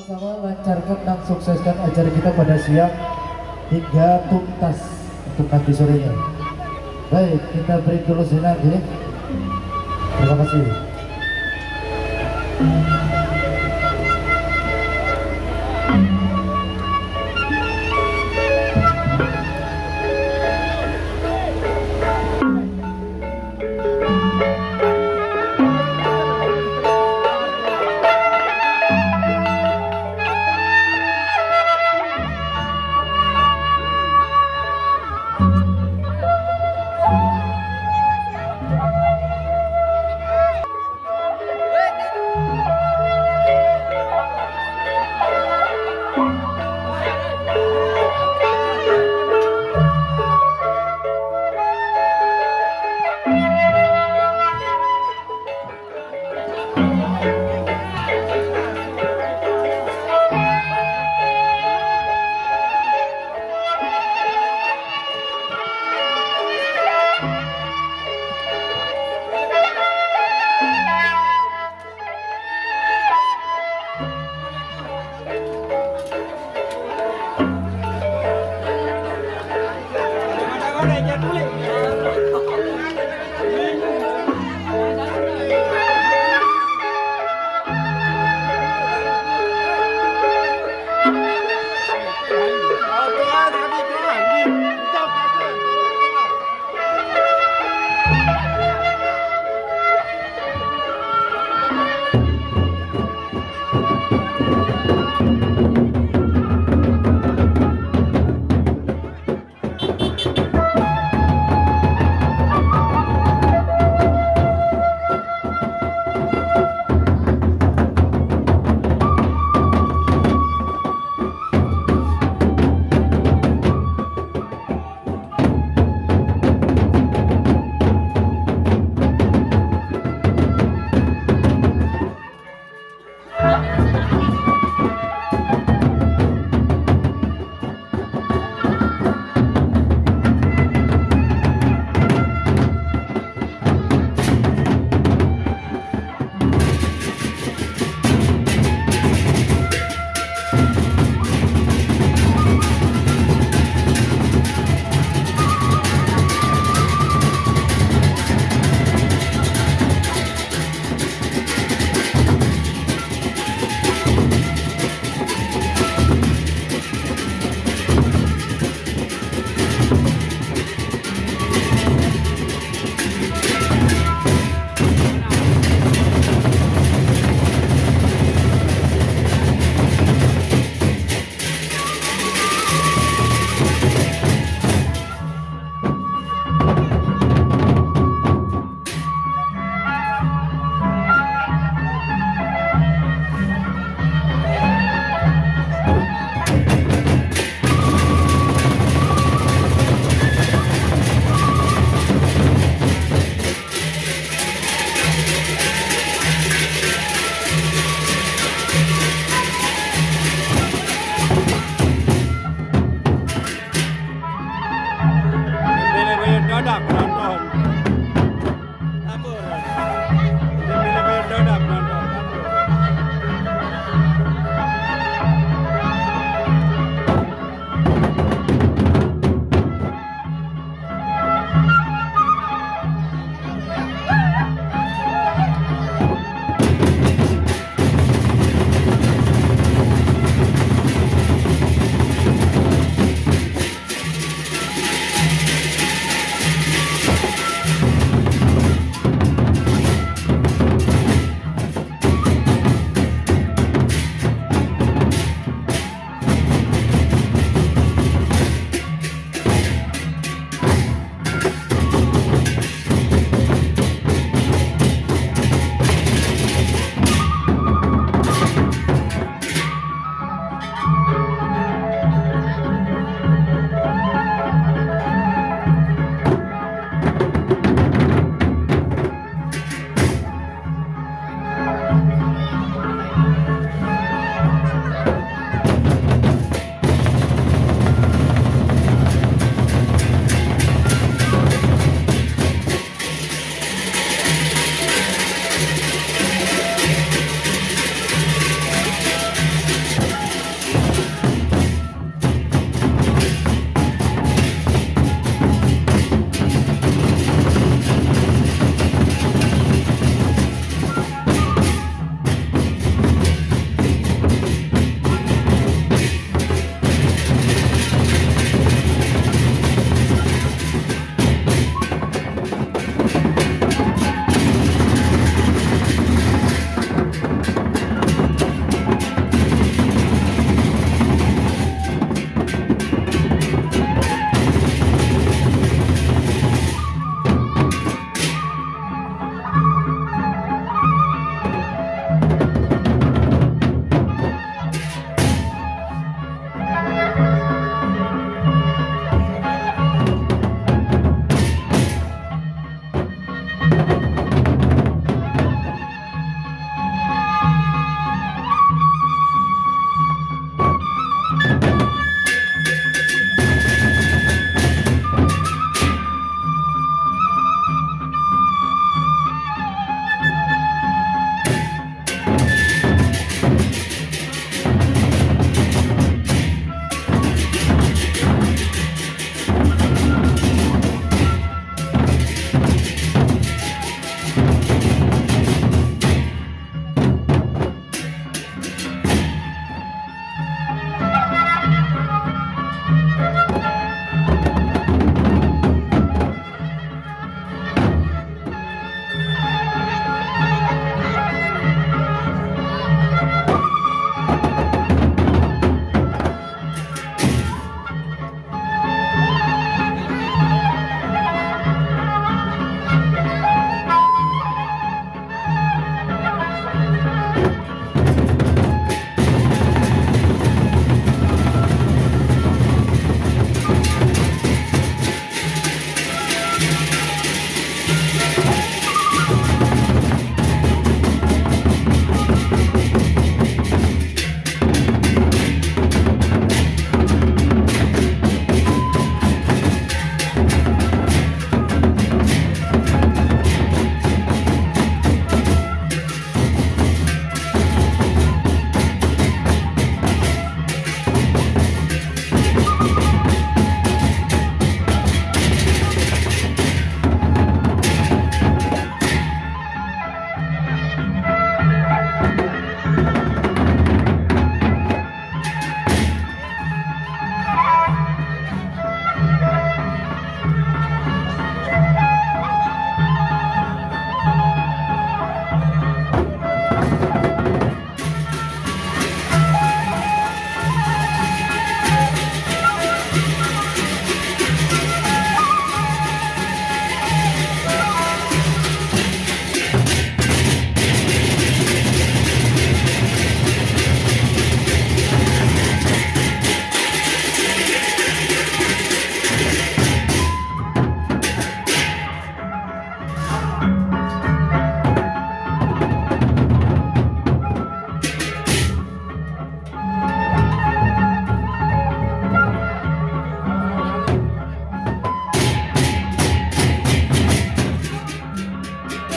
Sama-sama lancarkan dan sukseskan acara kita pada siang hingga tuntas untuk nanti sorenya. Baik, kita break dulu sejenak ya. Terima kasih.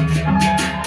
Música